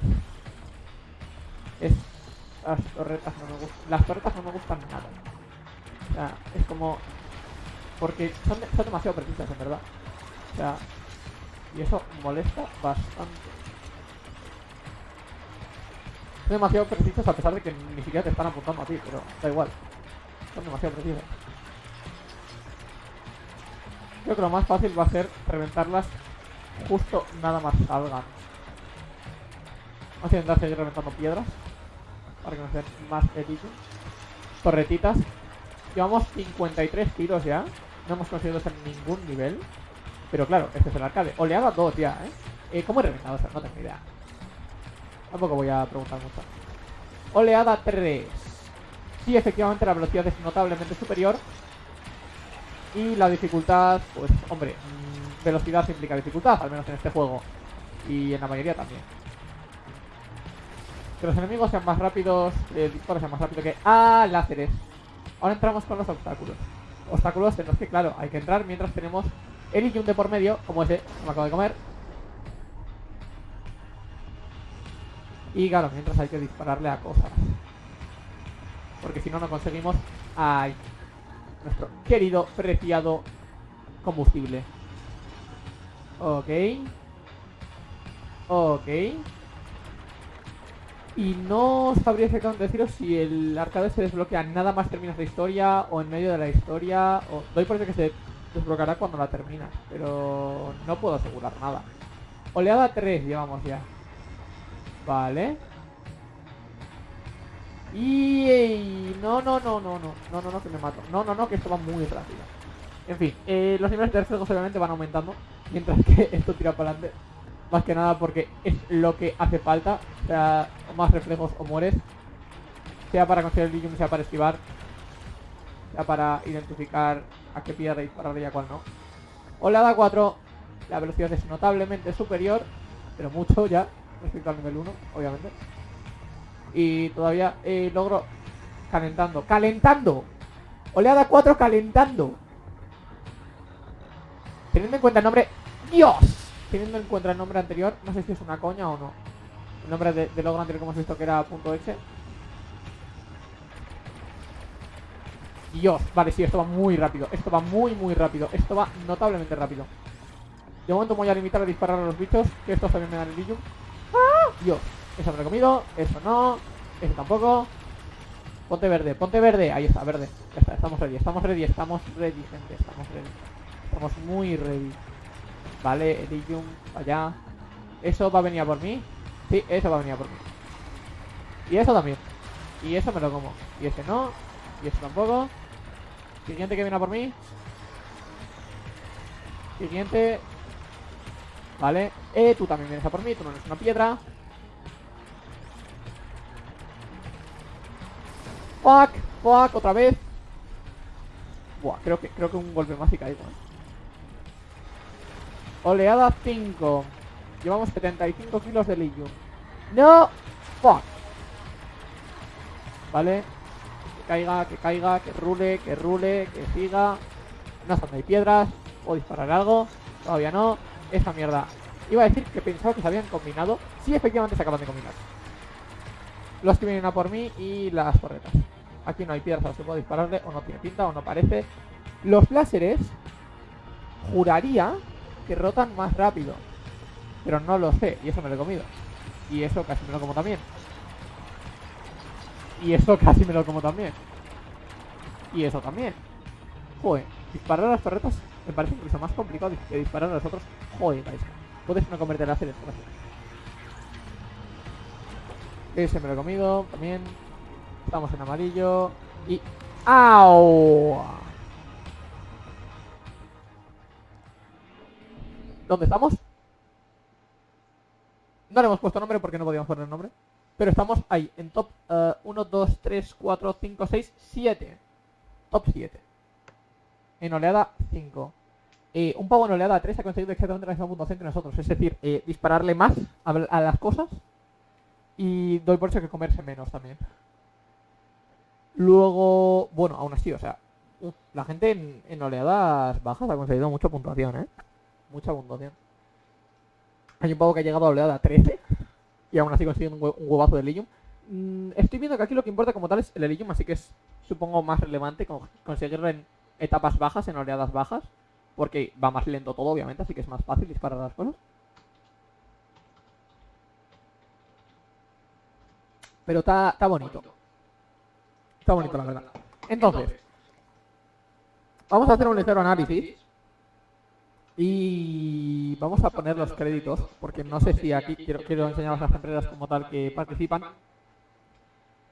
Las torretas no me gustan. Las torretas no me gustan nada. O sea, es como. Porque son, son demasiado precisas, en verdad. O sea. Y eso molesta bastante. Demasiado precisas a pesar de que ni siquiera te están apuntando a ti, pero da igual. Son demasiado precisas. Creo que lo más fácil va a ser reventarlas justo nada más salgan. Vamos a intentar seguir reventando piedras para que nos den más edición. Torretitas. Llevamos 53 tiros ya. No hemos conseguido hacer ningún nivel. Pero claro, este es el arcade. Oleada 2 ya, ¿eh? eh cómo he reventado eso? No tengo idea. Tampoco voy a preguntar mucho. Oleada 3. Sí, efectivamente la velocidad es notablemente superior. Y la dificultad, pues, hombre, mm, velocidad implica dificultad, al menos en este juego. Y en la mayoría también. Que los enemigos sean más rápidos, eh, el disparo sea más rápido que... ¡Ah! Láseres. Ahora entramos con los obstáculos. Obstáculos en los que, claro, hay que entrar mientras tenemos el Ilium de por medio, como ese, que me acabo de comer. Y claro, mientras hay que dispararle a cosas. Porque si no, no conseguimos... ¡Ay! Nuestro querido, preciado combustible. Ok. Ok. Y no sabría exactamente deciros si el arcade se desbloquea nada más terminas la historia o en medio de la historia. O... Doy por hecho que se desbloqueará cuando la terminas, pero no puedo asegurar nada. Oleada 3 llevamos ya. Vale. Y... No, no, no, no, no. No, no, no, que me mato. No, no, no, que esto va muy rápido. En fin, eh, los niveles de reflejos obviamente van aumentando. Mientras que esto tira para adelante. Más que nada porque es lo que hace falta. O sea, más reflejos o mueres. Sea para conseguir el Ligium, sea para esquivar. Sea para identificar a qué piedra dispararle y a cuál no. Oleada 4. La velocidad es notablemente superior. Pero mucho ya. Respecto al nivel 1, obviamente. Y todavía eh, logro calentando. ¡Calentando! Oleada 4 calentando. Teniendo en cuenta el nombre... ¡Dios! Teniendo en cuenta el nombre anterior, no sé si es una coña o no. El nombre de, de logro anterior que hemos visto que era punto .exe. Dios, vale, sí, esto va muy rápido. Esto va muy, muy rápido. Esto va notablemente rápido. De momento me voy a limitar a disparar a los bichos, que estos también me dan el Ilium. Dios, eso me lo he comido, eso no, eso tampoco. Ponte verde, ponte verde. Ahí está, verde. Ya está, estamos ready, estamos ready, estamos ready, gente. Estamos ready. Estamos muy ready. Vale, Elysium, allá. ¿Eso va a venir a por mí? Sí, eso va a venir a por mí. Y eso también. Y eso me lo como. Y ese no. Y ese tampoco. Siguiente que viene a por mí. Siguiente. Vale. Eh, tú también vienes a por mí. Tú no eres una piedra. Fuck. Fuck. Otra vez. Buah, creo que, creo que un golpe más y caigo. ¿eh? Oleada 5. Llevamos 75 kilos de Ilium. ¡No! ¡Fuck! Vale. Que caiga, que caiga, que rule, que rule, que siga. No son hay piedras. ¿Puedo disparar algo? Todavía no. Esa mierda. Iba a decir que pensaba que se habían combinado. Sí, efectivamente se acaban de combinar. Los que vienen a por mí y las torretas. Aquí no hay piedras a las que puedo dispararle. O no tiene pinta o no parece. Los láseres. Juraría que rotan más rápido. Pero no lo sé, y eso me lo he comido. Y eso casi me lo como también. Y eso casi me lo como también. Y eso también. Joder, disparar a las torretas me parece incluso más complicado que disparar a los otros. Joder, vais. Puedes no comerte el láser, gracias. Ese me lo he comido también. Estamos en amarillo. Y. ¡Au! ¿Dónde estamos? No le hemos puesto nombre porque no podíamos poner nombre. Pero estamos ahí, en top 1, 2, 3, 4, 5, 6, 7. Top 7. En oleada 5. Eh, un pavo en oleada 3 ha conseguido exactamente la misma puntuación que nosotros. Es decir, eh, dispararle más a, a las cosas. Y doy por hecho que comerse menos también. Luego, bueno, aún así, o sea, la gente en, oleadas bajas ha conseguido mucha puntuación, ¿eh? Mucha puntuación. Hay un pavo que ha llegado a oleada 13 y aún así consigue un, hue- un huevazo de Ilium. mm, estoy viendo que aquí lo que importa como tal es el Elysium, así que es, supongo, más relevante con- conseguirlo en etapas bajas, en oleadas bajas, porque va más lento todo, obviamente, así que es más fácil disparar las cosas. Pero está, bonito. Está bonito, la verdad. Entonces, vamos a hacer un ligero análisis y vamos a poner los créditos, porque no sé si aquí quiero, quiero enseñaros las empresas como tal que participan.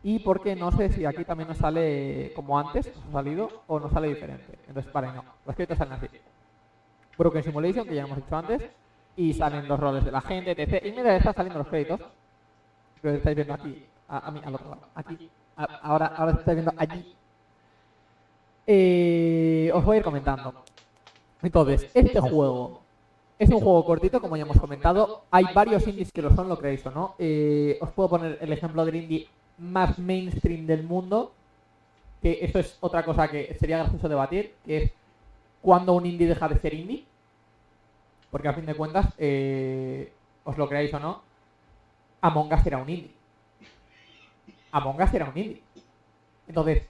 Y porque no sé si aquí también nos sale como antes, nos ha salido, o nos sale diferente. Entonces, vale, no. Los créditos salen así. Broken Simulation, que ya hemos dicho antes. Y salen los roles de la gente, etc. Y mira, están saliendo los créditos. Que estáis viendo aquí. A, a mí, al otro lado. Aquí. A- ahora, ahora estáis viendo allí. Eh, os voy a ir comentando. Entonces, este juego es un juego cortito, como ya hemos comentado. Hay varios indies que lo son, lo creéis o no. Eh, os puedo poner el ejemplo del indie más mainstream del mundo. Que eso es otra cosa que sería gracioso debatir, que es cuando un indie deja de ser indie. Porque a fin de cuentas, eh, os lo creáis o no, Among Us era un indie. Among Us era un indie. Entonces,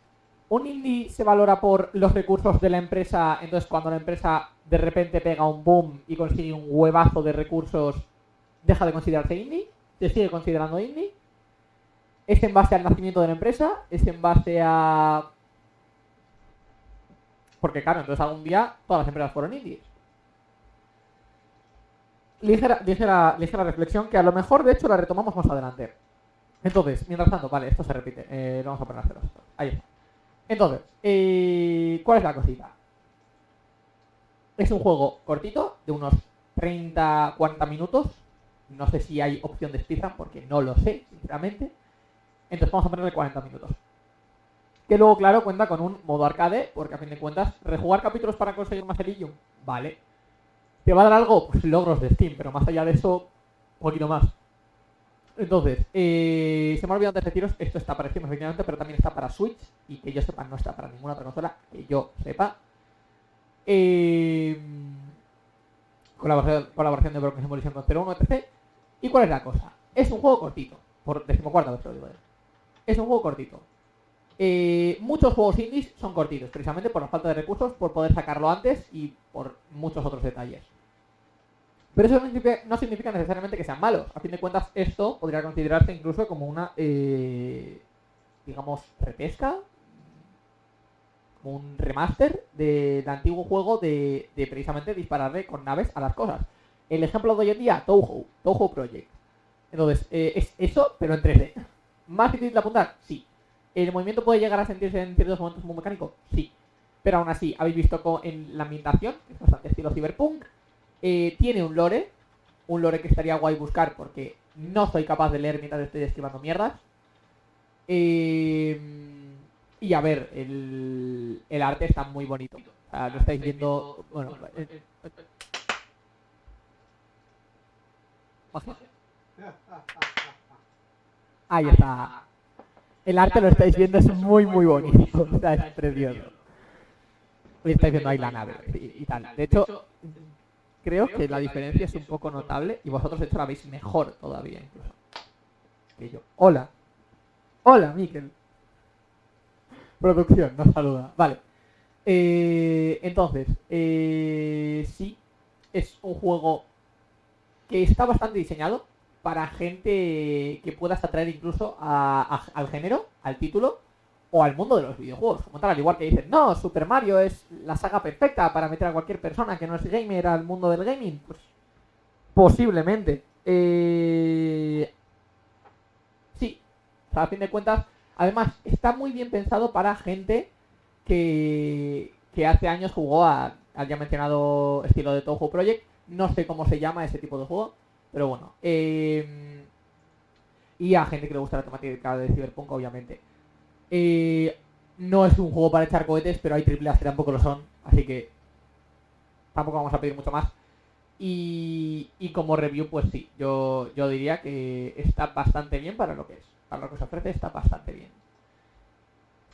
un indie se valora por los recursos de la empresa, entonces cuando la empresa de repente pega un boom y consigue un huevazo de recursos, deja de considerarse indie, se sigue considerando indie. Es en base al nacimiento de la empresa, es en base a... Porque claro, entonces algún día todas las empresas fueron indies. Ligera, ligera, ligera reflexión que a lo mejor de hecho la retomamos más adelante. Entonces, mientras tanto, vale, esto se repite. Eh, vamos a poner a cero. Ahí está. Entonces, eh, ¿cuál es la cosita? Es un juego cortito, de unos 30, 40 minutos. No sé si hay opción de speedrun, porque no lo sé, sinceramente. Entonces vamos a ponerle 40 minutos. Que luego, claro, cuenta con un modo arcade, porque a fin de cuentas, rejugar capítulos para conseguir más Elysium, vale. ¿Te va a dar algo? Pues logros de Steam, pero más allá de eso, un poquito más. Entonces, eh, se me ha olvidado antes de deciros, esto está para Steam efectivamente, pero también está para Switch, y que yo sepa no está para ninguna otra consola, que yo sepa. Eh, colaboración, de Broken Simulation con 01, etc. ¿Y cuál es la cosa? Es un juego cortito, por decimocuarta vez lo digo. Es un juego cortito. Eh, muchos juegos indies son cortitos, precisamente por la falta de recursos, por poder sacarlo antes y por muchos otros detalles. Pero eso no significa, necesariamente que sean malos. A fin de cuentas, esto podría considerarse incluso como una, eh, digamos, repesca, como un remaster de- del antiguo juego de, precisamente dispararle con naves a las cosas. El ejemplo de hoy en día, Touhou, Touhou Project. Entonces, eh, es eso, pero en 3D. ¿Más difícil de apuntar? Sí. ¿El movimiento puede llegar a sentirse en ciertos momentos muy mecánico? Sí. Pero aún así, habéis visto en la ambientación, que es bastante estilo cyberpunk, eh, tiene un lore, un lore que estaría guay buscar porque no soy capaz de leer mientras estoy esquivando mierdas. Eh, y a ver, el, el arte está muy bonito. O sea, lo estáis viendo. Bueno, eh. Ahí está. El arte lo estáis viendo, es muy, muy bonito. O sea, es precioso. Y estáis viendo ahí la nave y, y tal. De hecho, creo que la diferencia es un poco notable y vosotros hecho la veis mejor todavía incluso que yo. Hola. Hola, Miquel. Producción, nos saluda. Vale. Eh, entonces, eh, sí, es un juego que está bastante diseñado para gente que puedas atraer incluso a- a- al género, al título o al mundo de los videojuegos. Como al igual que dicen, no, Super Mario es la saga perfecta para meter a cualquier persona que no es gamer al mundo del gaming. Pues posiblemente. Eh, Sí, a fin de cuentas, además está muy bien pensado para gente que, que hace años jugó a- al ya mencionado estilo de Touhou Project. No sé cómo se llama ese tipo de juego, pero bueno. eh, y a gente que le gusta la temática de Cyberpunk, obviamente. Eh, no es un juego para echar cohetes, pero hay triple A que tampoco lo son, así que tampoco vamos a pedir mucho más. Y, y como review, pues sí, yo, yo diría que está bastante bien para lo que es. Para lo que se ofrece está bastante bien.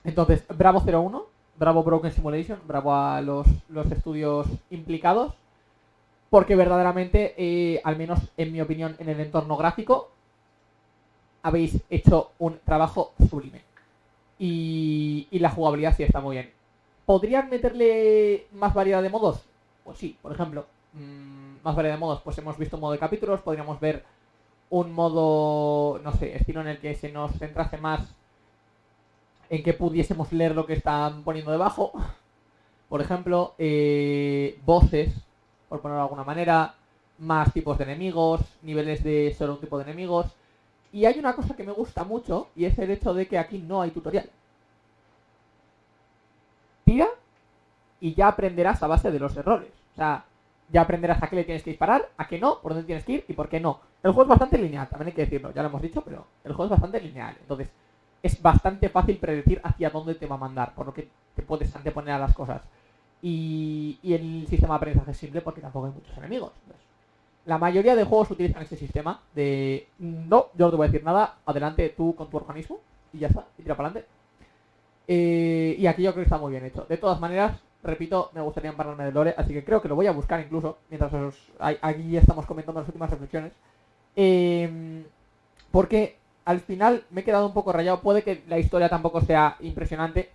Entonces, Bravo 01, Bravo Broken Simulation, bravo a los, los estudios implicados. Porque verdaderamente, eh, al menos en mi opinión, en el entorno gráfico, habéis hecho un trabajo sublime. Y, y la jugabilidad sí está muy bien. ¿Podrían meterle más variedad de modos? Pues sí, por ejemplo. mm, más variedad de modos. Pues hemos visto un modo de capítulos, podríamos ver un modo, no sé, estilo en el que se nos centrase más en que pudiésemos leer lo que están poniendo debajo. Por ejemplo, eh, voces, por ponerlo de alguna manera, más tipos de enemigos, niveles de solo un tipo de enemigos. Y hay una cosa que me gusta mucho y es el hecho de que aquí no hay tutorial. Tira y ya aprenderás a base de los errores. O sea, ya aprenderás a qué le tienes que disparar, a qué no, por dónde tienes que ir y por qué no. El juego es bastante lineal, también hay que decirlo, ya lo hemos dicho, pero el juego es bastante lineal. Entonces, es bastante fácil predecir hacia dónde te va a mandar, por lo que te puedes anteponer a las cosas. Y, y el sistema de aprendizaje es simple porque tampoco hay muchos enemigos. La mayoría de juegos utilizan ese sistema de no, yo no te voy a decir nada, adelante tú con tu organismo y ya está, y tira para adelante. Eh, y aquí yo creo que está muy bien hecho. De todas maneras, repito, me gustaría empararme de lore, así que creo que lo voy a buscar incluso, mientras os, aquí estamos comentando las últimas reflexiones. Eh, porque al final me he quedado un poco rayado. Puede que la historia tampoco sea impresionante,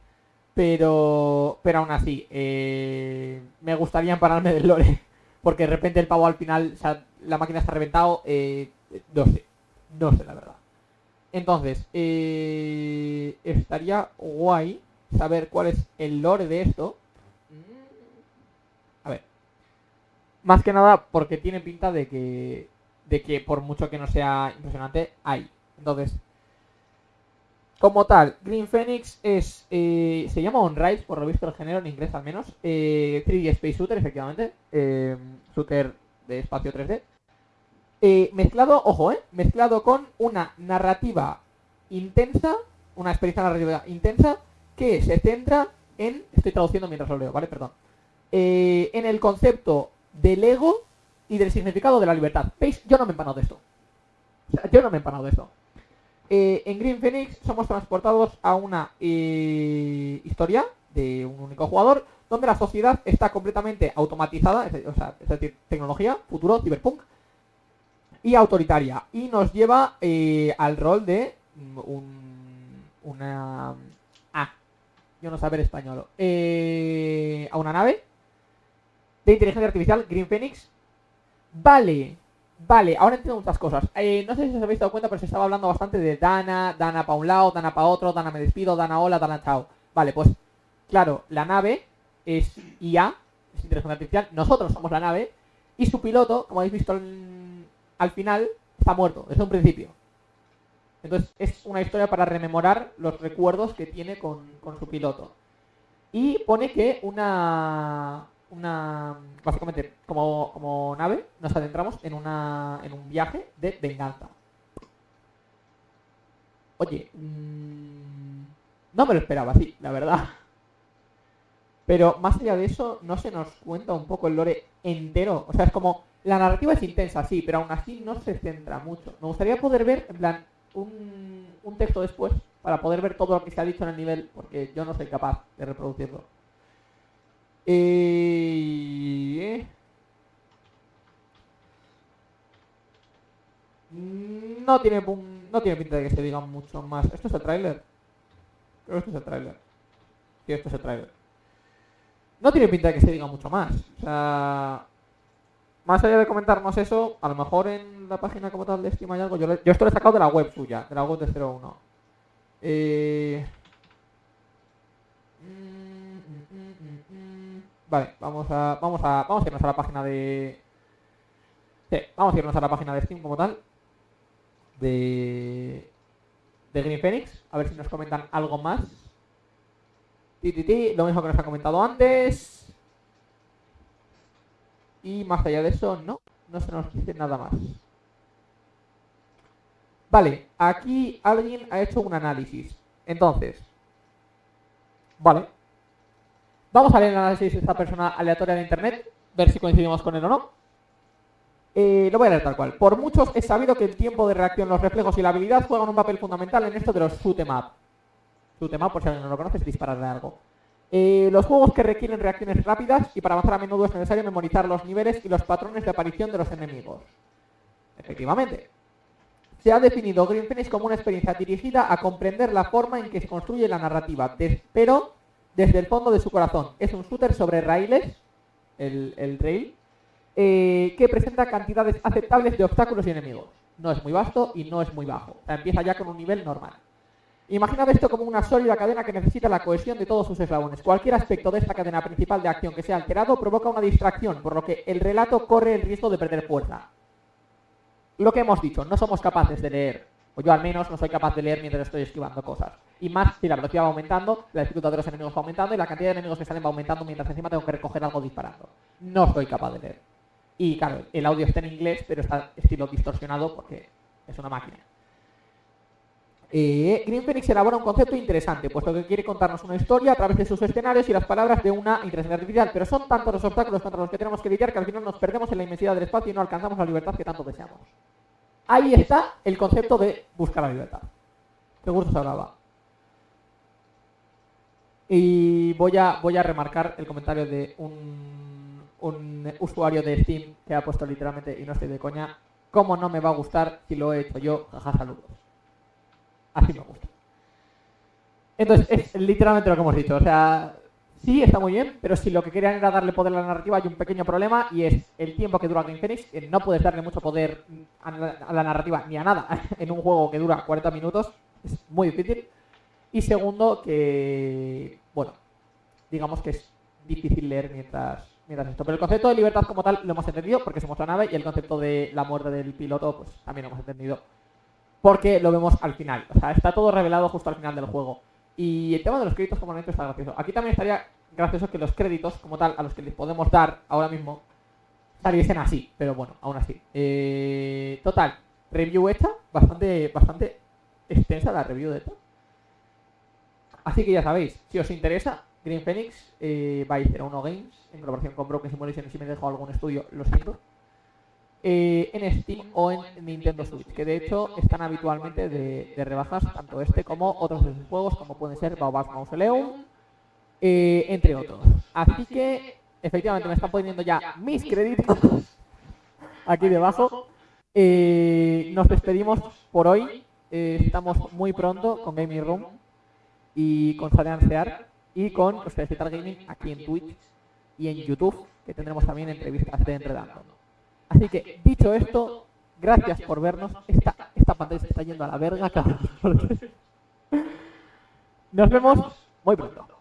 pero, pero aún así, eh, me gustaría empararme del lore. Porque de repente el pavo al final, o sea, la máquina está reventado, eh, no sé, no sé la verdad. Entonces, eh, estaría guay saber cuál es el lore de esto. Mm, A ver. Más que nada porque tiene pinta de que, de que por mucho que no sea impresionante, hay. Entonces, como tal, Green Phoenix es, eh, se llama On-Rise, por lo visto el género en inglés al menos. Eh, 3D Space Shooter, efectivamente. Eh, shooter de espacio 3D. Eh, mezclado, ojo, eh, mezclado con una narrativa intensa, una experiencia narrativa intensa que se centra en, estoy traduciendo mientras lo leo, ¿vale? Perdón. Eh, en el concepto del ego y del significado de la libertad. ¿Veis? Yo no me he empanado de esto. O sea, yo no me he empanado de esto. Eh, en Green Phoenix somos transportados a una eh, historia de un único jugador donde la sociedad está completamente automatizada, es, o sea, decir, tecnología, futuro, cyberpunk y autoritaria. Y nos lleva eh, al rol de mm, un, una ah, yo no saber español a una nave de inteligencia artificial Green Phoenix. Vale Vale, ahora entiendo muchas cosas. Eh, no sé si os habéis dado cuenta, pero se estaba hablando bastante de Dana, Dana para un lado, Dana para otro, Dana me despido, Dana hola, Dana chao. Vale, pues claro, la nave es IA, es inteligencia artificial, nosotros somos la nave, y su piloto, como habéis visto al, al final, está muerto, desde un principio. Entonces es una historia para rememorar los recuerdos que tiene con, con su piloto. Y pone que una, una básicamente como, como nave nos adentramos en una en un viaje de venganza. Oye, mm, no me lo esperaba así, la verdad. Pero más allá de eso, no se nos cuenta un poco el lore entero. O sea, es como, la narrativa es intensa, sí, pero aún así no se centra mucho. Me gustaría poder ver, en plan, un, un texto después, para poder ver todo lo que se ha dicho en el nivel, porque yo no soy capaz de reproducirlo. No tiene, no tiene pinta de que se diga mucho más. ¿Esto es el tráiler? Creo que esto es el tráiler. Sí, esto es el tráiler. No tiene pinta de que se diga mucho más. O sea... Más allá de comentarnos eso, a lo mejor en la página como tal de Steam hay algo. Yo, yo esto lo he sacado de la web suya, de la web de 01. Eh... Vale, vamos a, vamos a, vamos a irnos a la página de... Vamos a irnos a la página de Steam como tal. De... De Green Phoenix. A ver si nos comentan algo más. Ti, lo mismo que nos ha comentado antes. Y más allá de eso, no. No se nos dice nada más. Vale, aquí alguien ha hecho un análisis. Entonces, vale. Vamos a leer el análisis de esta persona aleatoria de internet, ver si coincidimos con él o no. Eh, lo voy a leer tal cual. Por muchos es sabido que el tiempo de reacción, los reflejos y la habilidad juegan un papel fundamental en esto de los shoot 'em up. Shoot 'em up, por si alguien no lo conoce, es disparar de algo. Eh, los juegos que requieren reacciones rápidas y para avanzar a menudo es necesario memorizar los niveles y los patrones de aparición de los enemigos. Efectivamente. se ha definido Green Phoenix como una experiencia dirigida a comprender la forma en que se construye la narrativa, pero desde el fondo de su corazón. Es un shooter sobre raíles, el, el rail, eh, que presenta cantidades aceptables de obstáculos y enemigos. No es muy vasto y no es muy bajo. Empieza ya con un nivel normal. Imaginad esto como una sólida cadena que necesita la cohesión de todos sus eslabones. Cualquier aspecto de esta cadena principal de acción que sea alterado provoca una distracción, por lo que el relato corre el riesgo de perder fuerza. Lo que hemos dicho, no somos capaces de leer, o yo al menos no soy capaz de leer mientras estoy esquivando cosas. Y más si la velocidad va aumentando, la dificultad de los enemigos va aumentando y la cantidad de enemigos que salen va aumentando mientras encima tengo que recoger algo disparando. No soy capaz de leer. Y claro, el audio está en inglés, pero está estilo distorsionado porque es una máquina. Eh, Green Phoenix elabora un concepto interesante, puesto que quiere contarnos una historia a través de sus escenarios y las palabras de una inteligencia artificial, pero son tantos los obstáculos contra los que tenemos que lidiar que al final nos perdemos en la inmensidad del espacio y no alcanzamos la libertad que tanto deseamos. Ahí está el concepto de buscar la libertad. Gusto se hablaba. Y voy a, voy a remarcar el comentario de un, un usuario de Steam que ha puesto literalmente, y no estoy de coña, ¿cómo no me va a gustar si lo he hecho yo? Jaja, saludos. Así me gusta. Entonces, es literalmente lo que hemos dicho. O sea, sí, está muy bien, pero si lo que querían era darle poder a la narrativa, hay un pequeño problema y es el tiempo que dura Green Phoenix. No puedes darle mucho poder a la, a la narrativa ni a nada en un juego que dura 40 minutos. Es muy difícil. Y segundo, que, bueno, digamos que es difícil leer mientras, mientras esto. Pero el concepto de libertad como tal lo hemos entendido porque somos la nave y el concepto de la muerte del piloto, pues también lo hemos entendido porque lo vemos al final. O sea, está todo revelado justo al final del juego. Y el tema de los créditos como está gracioso. Aquí también estaría gracioso que los créditos como tal a los que les podemos dar ahora mismo saliesen así, pero bueno, aún así. Eh, total, review hecha, bastante, bastante extensa la review de esto. Así que ya sabéis, si os interesa, Green Phoenix eh, by 01 Games, en colaboración con Broken Simulation, si me dejo algún estudio, lo siento. Eh, en Steam o en Nintendo Switch, que de hecho están habitualmente de, rebajas, tanto este como otros de sus juegos, como pueden ser Baobab Mausoleum, eh, entre otros. Así que, efectivamente, me están poniendo ya mis créditos aquí debajo. Eh, nos despedimos por hoy. Estamos muy pronto con Gaming Room y con Sadean Sear y con ustedes Gaming aquí en Twitch y en YouTube, que tendremos también entrevistas de Enredando. Así que, dicho esto, gracias por vernos. Esta, esta pantalla se está yendo a la verga, cabrón. Nos vemos muy pronto.